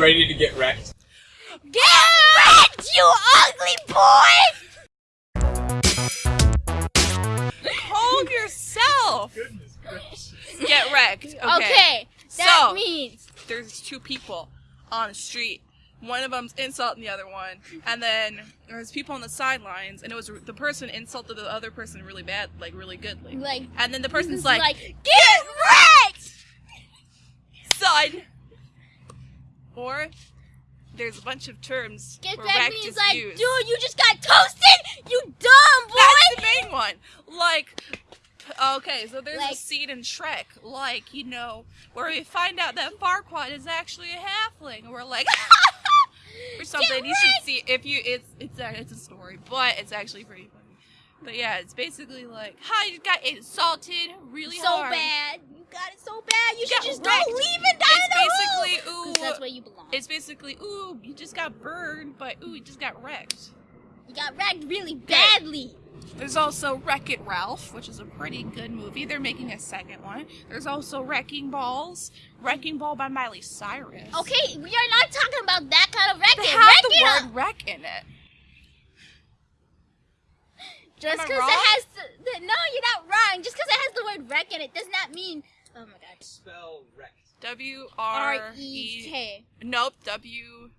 ready to get wrecked? Get wrecked, you ugly boy! Hold yourself. Goodness gracious. Get wrecked. Okay. Okay, that So- means There's two people on the street. One of them's insulting the other one, and then there's people on the sidelines, and it was the person insulted the other person really bad, like really goodly. like And then the person's is like, get wrecked. son. Or there's a bunch of terms Get where back means like, used. dude, you just got toasted. You dumb boy. That's the main one. Like, okay, so there's Like- a scene in Shrek, like, you know, where we find out that Farquaad is actually a halfling, and we're like, or something. You should see if you. It's it's a, it's a story, but it's actually pretty funny. But yeah, it's basically like, how you got insulted really so hard. bad. You got it so bad. You should got just wrecked. don't leave and die It's in the hole. basically ooh. 'Cause that's you belong. It's basically ooh, you just got burned, but ooh, you just got wrecked. you got wrecked really badly. There's also Wreck It Ralph, which is a pretty good movie. They're making a second one. There's also Wrecking Balls, Wrecking Ball by Miley Cyrus. Okay, we are not talking about that kind of wrecking. They have Wreck the it word up. wreck in it. Just because it has the, the, no, you're not wrong. Just because it has the word wreck in it does not mean. Oh my god. Spell wrecked. W R R E. K. Nope. W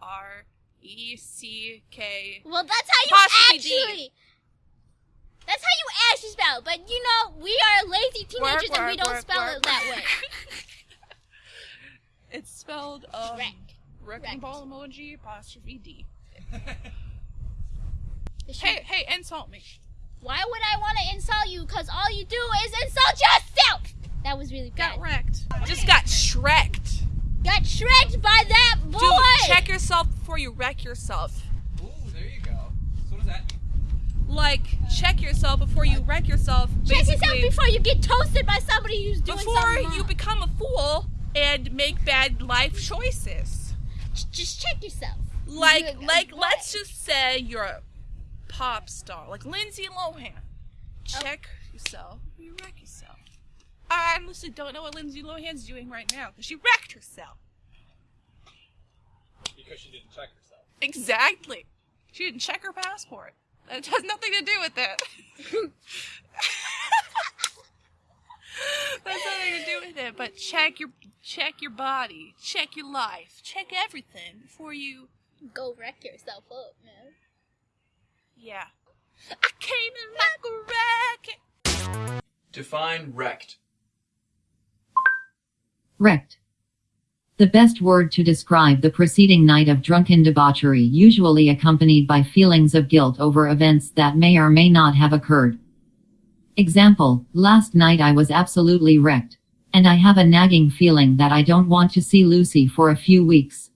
R E C K. Well, that's how you Apostrophe D. actually. That's how you actually spell. it. But you know, we are lazy teenagers Work, and we don't work, spell work, it that way. it's spelled um, Wreck. Wrecking Wrecked. Ball emoji apostrophe D. Hey, hey, insult me. Why would I want to insult you? Because all you do is insult yourself. That was really bad. Got wrecked. Just got shreked. Got shreked by that boy. Dude, check yourself before you wreck yourself. Ooh, there you go. So what does that mean? Like, check yourself before you wreck yourself. Check yourself before you get toasted by somebody who's doing before something Before you become a fool and make bad life choices. Just check yourself. Like, Good. like, What? let's just say you're a pop star, like Lindsay Lohan. Oh. Check yourself. before You wreck yourself. I honestly don't know what Lindsay Lohan's doing right now because she wrecked herself. Because she didn't check herself. Exactly. She didn't check her passport. That has nothing to do with it. That's nothing to do with it. But check your check your body, check your life, check everything before you. Go wreck yourself up, man. Yeah. I came in like a wreck. Define wrecked. Wrecked. The best word to describe the preceding night of drunken debauchery, usually accompanied by feelings of guilt over events that may or may not have occurred. Example, last night I was absolutely wrecked. And I have a nagging feeling that I don't want to see Lucy for a few weeks.